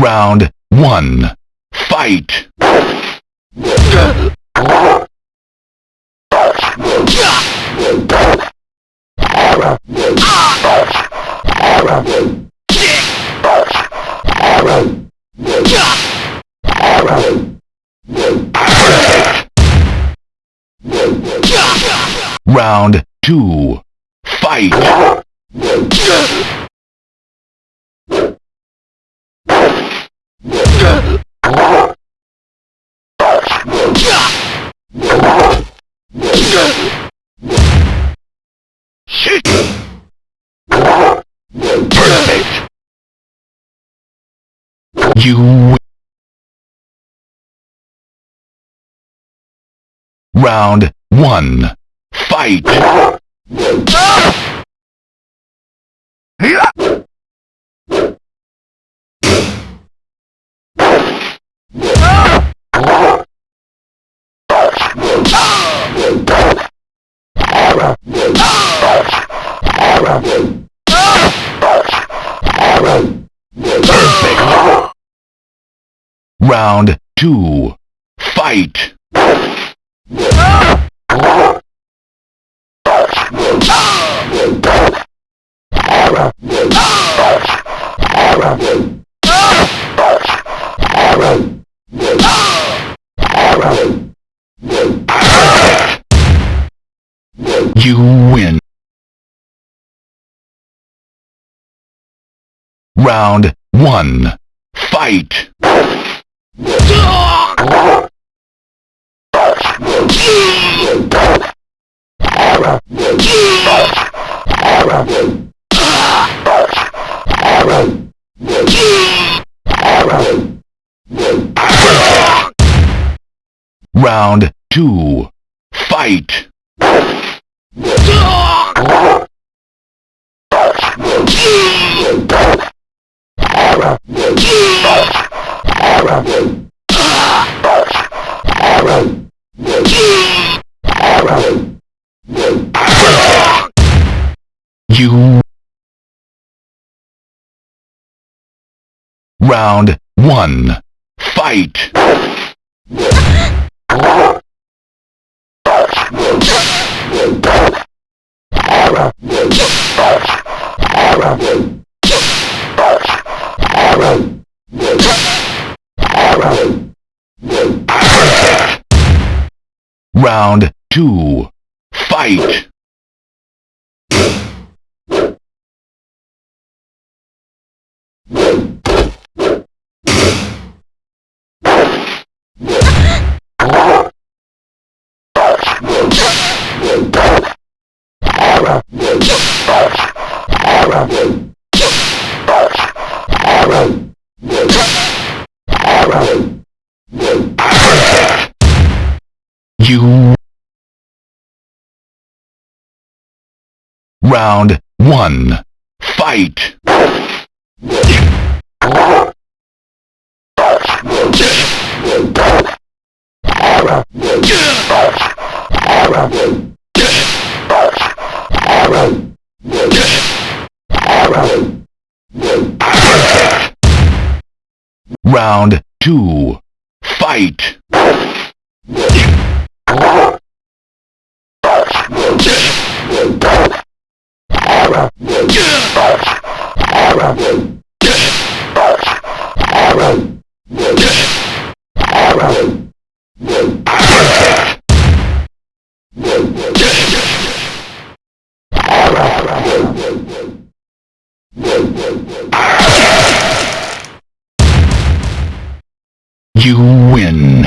Round 1. Fight! Round 2. Fight! You. Round 1. Fight! Round 2. Fight! You win. Round 1. Fight! Round 2. Fight! You Round 1. Fight! Round 2. Fight! You Round 1. Fight! Round 2. Fight! You win.